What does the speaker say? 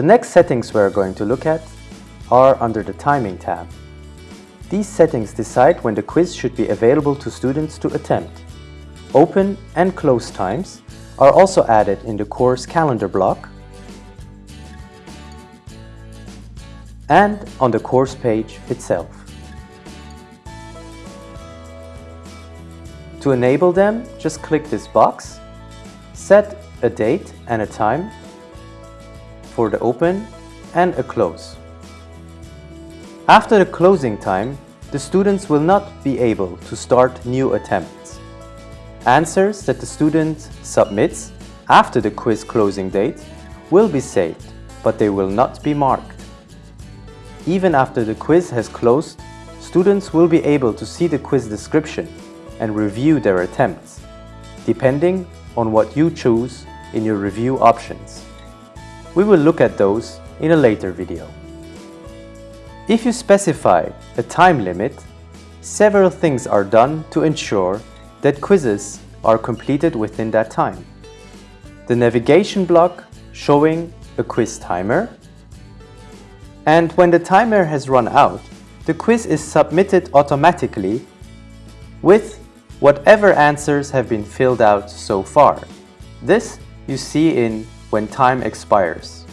The next settings we're going to look at are under the Timing tab. These settings decide when the quiz should be available to students to attempt. Open and close times are also added in the course calendar block and on the course page itself. To enable them, just click this box, set a date and a time for the open and a close. After the closing time, the students will not be able to start new attempts. Answers that the student submits after the quiz closing date will be saved, but they will not be marked. Even after the quiz has closed, students will be able to see the quiz description and review their attempts, depending on what you choose in your review options. We will look at those in a later video. If you specify a time limit, several things are done to ensure that quizzes are completed within that time. The navigation block showing a quiz timer and when the timer has run out, the quiz is submitted automatically with whatever answers have been filled out so far. This you see in when time expires.